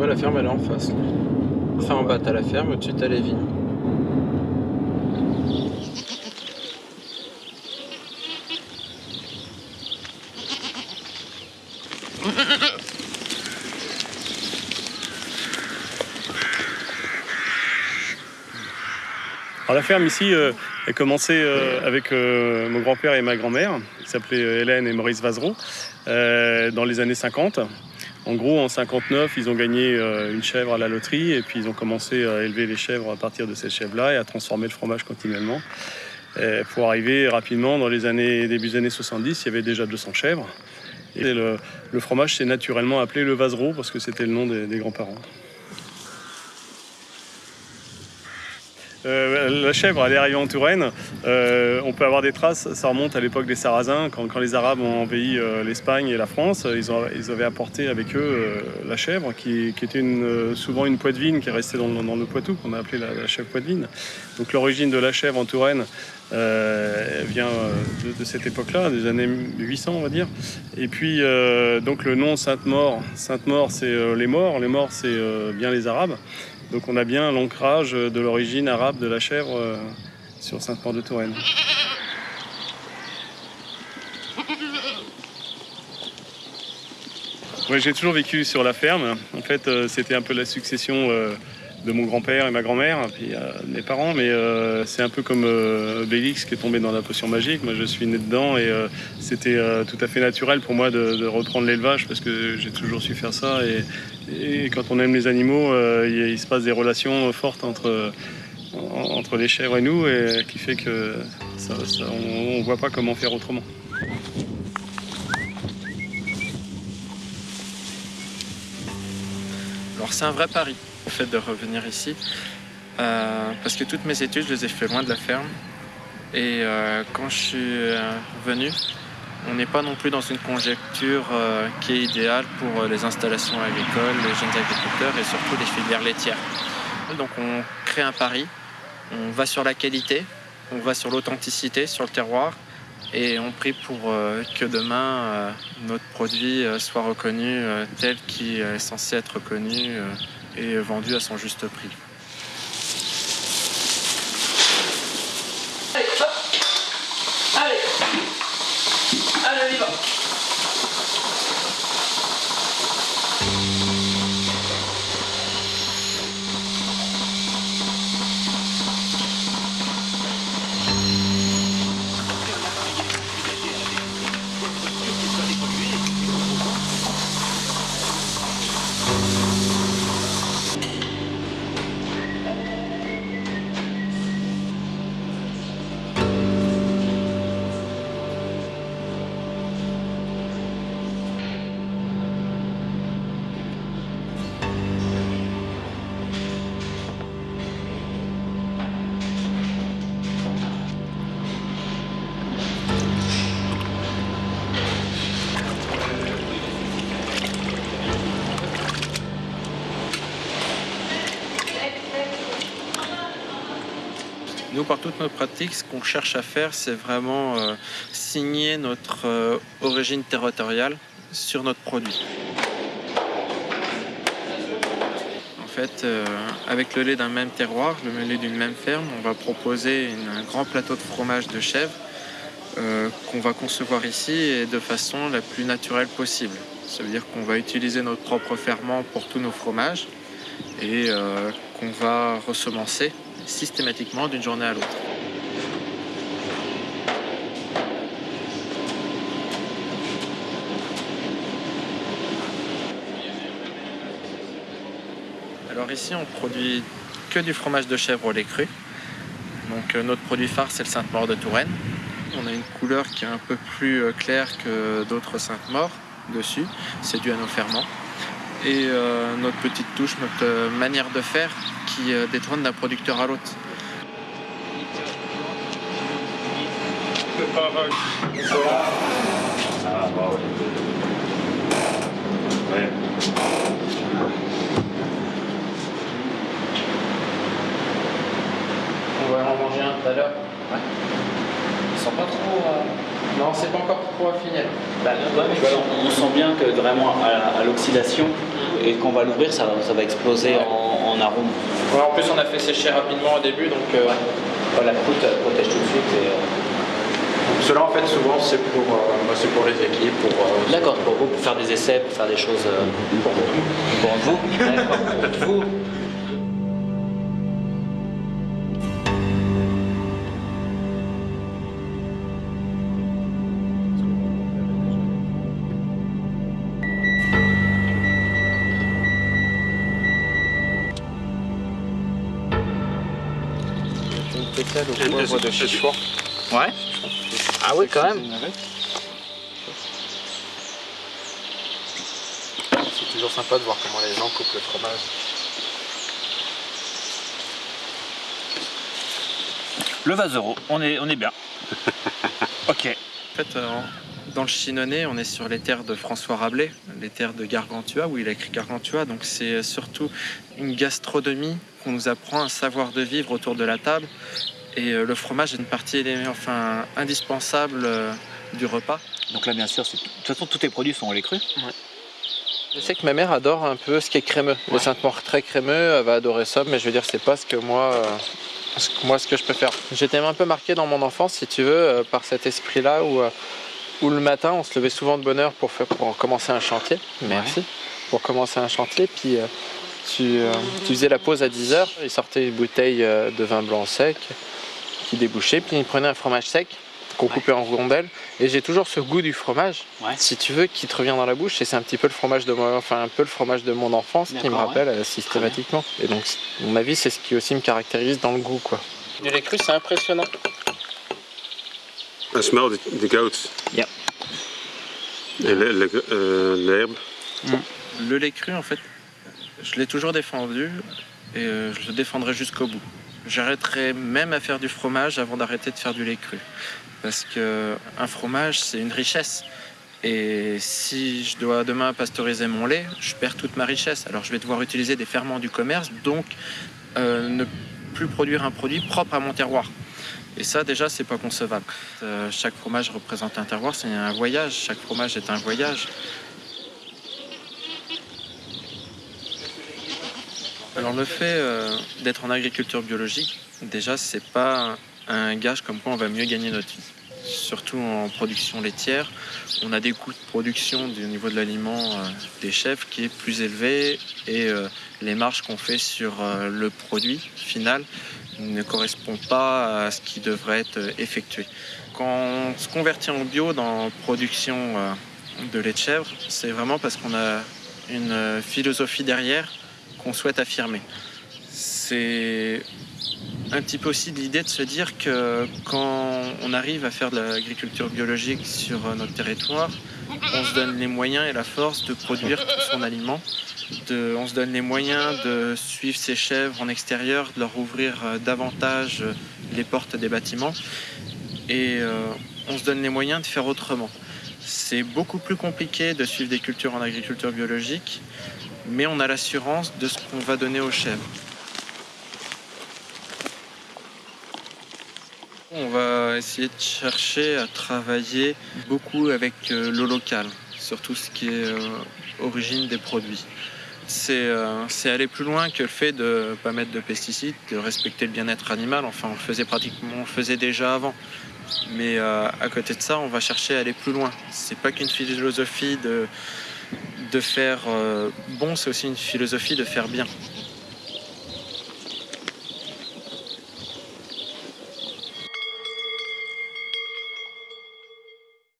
vois, la ferme elle est en face. Enfin en bas t'as la ferme, au-dessus t'as les vignes. la ferme ici euh, commencé euh, avec euh, mon grand-père et ma grand-mère, qui s'appelaient Hélène et Maurice Vazereau, dans les années 50. En gros, en 59, ils ont gagné une chèvre à la loterie et puis ils ont commencé à élever les chèvres à partir de ces chèvres-là et à transformer le fromage continuellement. pour arriver rapidement, dans les années, début des années 70, il y avait déjà 200 chèvres. Et le, fromage s'est naturellement appelé le Vazereau parce que c'était le nom des grands-parents. Euh, la chèvre, elle est arrivée en Touraine. Euh, on peut avoir des traces, ça remonte à l'époque des Sarrasins, quand, les Arabes ont envahi euh, l'Espagne et la France. Ils, avaient apporté avec eux la chèvre, qui, était souvent une poitevine qui est restée dans, le Poitou, qu'on a appelé la, chèvre poitevine. Donc l'origine de la chèvre en Touraine vient de, cette époque-là, des années 800 on va dire. Et puis donc le nom Sainte-Maure, Sainte-Maure c'est les morts, les morts c'est bien les Arabes. Donc on a bien l'ancrage de l'origine arabe de la chèvre euh, sur Sainte-Maure de Touraine. j'ai toujours vécu sur la ferme. En fait, euh, c'était un peu la succession euh, de mon grand-père et ma grand-mère, puis mes parents, mais c'est un peu comme Bélix qui est tombé dans la potion magique. Moi, je suis né dedans et c'était tout à fait naturel pour moi de, reprendre l'élevage parce que j'ai toujours su faire ça et, quand on aime les animaux, euh, il, se passe des relations fortes entre, entre les chèvres et nous, et qui fait que on ne voit pas comment faire autrement. Alors c'est un vrai pari, fait de revenir ici, euh, parce que toutes mes études, je les ai fait loin de la ferme. Et euh, quand je suis venu, on n'est pas non plus dans une conjecture euh, qui est idéale pour euh, les installations agricoles, les jeunes agriculteurs et surtout les filières laitières. Donc on crée un pari, on va sur la qualité, on va sur l'authenticité, sur le terroir et on prie pour euh, que demain notre produit soit reconnu tel qu'il est censé être reconnu et vendu à son juste prix. Nous, par toutes nos pratiques, ce qu'on cherche à faire, c'est vraiment euh, signer notre euh, origine territoriale sur notre produit. En fait, euh, avec le lait d'un même terroir, le lait d'une même ferme, on va proposer un grand plateau de fromage de chèvre qu'on va concevoir ici et de façon la plus naturelle possible. Ça veut dire qu'on va utiliser notre propre ferment pour tous nos fromages et qu'on va ressemencer systématiquement d'une journée à l'autre. Alors ici on produit que du fromage de chèvre au lait cru. Donc euh, notre produit phare c'est le Sainte-Maure de Touraine. On a une couleur qui est un peu plus euh, claire que d'autres Sainte-Maure dessus. C'est dû à nos ferments. Et euh, notre petite touche, notre manière de faire qui euh, détrône d'un producteur à l'autre. On va en manger un tout à l'heure. Ouais. Ils sont pas trop... Euh, non, c'est pas encore trop affiné. Bah, on sent bien que vraiment à, l'oxydation, et quand on va l'ouvrir, ça, ça, va exploser en, en, arôme. en plus, on a fait sécher rapidement au début, donc euh, la croûte protège tout de suite. Et, cela, en fait, souvent, c'est pour, bah, pour les équipes. Pour, D'accord, pour vous, pour faire des essais, pour faire des choses pour vous. Pour vous Pour vous au poivre de. Ouais. Ah oui, quand même. C'est toujours sympa de voir comment les gens coupent le fromage. Le on est, on est bien. ok. En fait, euh, dans le Chinonais, on est sur les terres de François Rabelais, les terres de Gargantua, où il a écrit Gargantua. Donc c'est surtout une gastronomie qu'on nous apprend un savoir de vivre autour de la table. Et euh, le fromage est une partie enfin, indispensable euh, du repas. Donc là, bien sûr, de toute façon, tous tes produits sont au lait cru ouais. Je sais que ma mère adore un peu ce qui est crémeux. Le Sainte-Mort très crémeux, elle va adorer ça, mais je veux dire, c'est pas ce que moi, euh, moi ce que je préfère. J'étais un peu marqué dans mon enfance, si tu veux, par cet esprit-là où, où le matin, on se levait souvent de bonne heure pour, faire, pour commencer un chantier. Merci. Pour commencer un chantier, puis tu, tu, faisais la pause à 10h, il sortait une bouteille de vin blanc sec, qui débouchait, puis il prenait un fromage sec qu'on coupait en rondelles. Et j'ai toujours ce goût du fromage, si tu veux, qui te revient dans la bouche. Et c'est un petit peu le fromage de moi, enfin un peu le fromage de mon enfance qui me rappelle euh, systématiquement. Et donc, à mon avis, c'est ce qui aussi me caractérise dans le goût, quoi. Du lait cru, c'est impressionnant. I smell the, the goats. Yeah. Et euh, l'herbe. Mm. Le lait cru, en fait, je l'ai toujours défendu et euh, je le défendrai jusqu'au bout. J'arrêterai même à faire du fromage avant d'arrêter de faire du lait cru. Parce que un fromage, c'est une richesse. Et si je dois demain pasteuriser mon lait, je perds toute ma richesse. Alors je vais devoir utiliser des ferments du commerce, donc euh, ne plus produire un produit propre à mon terroir. Et ça, déjà, c'est pas concevable. Euh, chaque fromage représente un terroir, c'est un voyage. Chaque fromage est un voyage. Alors le fait euh, d'être en agriculture biologique, déjà c'est pas un gage comme quoi on va mieux gagner notre vie. Surtout en production laitière, on a des coûts de production au niveau de l'aliment euh, des chefs qui est plus élevé et euh, les marges qu'on fait sur le produit final ne correspondent pas à ce qui devrait être effectué. Quand on se convertit en bio dans la production de lait de chèvre, c'est vraiment parce qu'on a une philosophie derrière qu'on souhaite affirmer. C'est un petit peu aussi l'idée de se dire que quand on arrive à faire de l'agriculture biologique sur notre territoire, on se donne les moyens et la force de produire tout son aliment. On se donne les moyens de suivre ses chèvres en extérieur, de leur ouvrir euh, davantage les portes des bâtiments. Et euh, on se donne les moyens de faire autrement. C'est beaucoup plus compliqué de suivre des cultures en agriculture biologique mais on a l'assurance de ce qu'on va donner aux chèvres. On va essayer de chercher à travailler beaucoup avec euh, l'eau locale, surtout ce qui est euh, origine des produits. Euh, c'est aller plus loin que le fait de ne pas mettre de pesticides, de respecter le bien-être animal. Enfin, on le faisait pratiquement, on le faisait déjà avant. Mais à côté de ça, on va chercher à aller plus loin. C'est pas qu'une philosophie de, de faire euh, bon, c'est aussi une philosophie de faire bien.